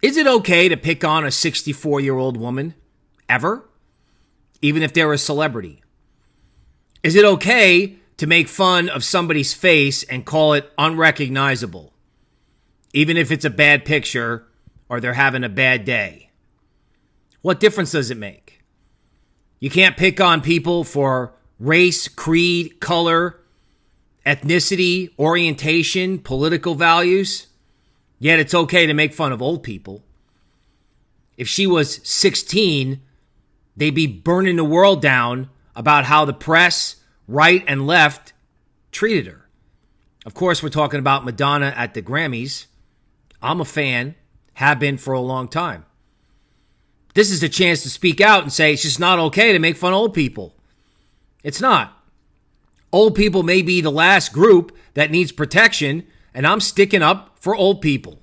Is it okay to pick on a 64 year old woman? Ever? Even if they're a celebrity? Is it okay to make fun of somebody's face and call it unrecognizable? Even if it's a bad picture or they're having a bad day? What difference does it make? You can't pick on people for race, creed, color, ethnicity, orientation, political values. Yet it's okay to make fun of old people. If she was 16, they'd be burning the world down about how the press, right and left, treated her. Of course, we're talking about Madonna at the Grammys. I'm a fan, have been for a long time. This is a chance to speak out and say it's just not okay to make fun of old people. It's not. Old people may be the last group that needs protection, and I'm sticking up for old people.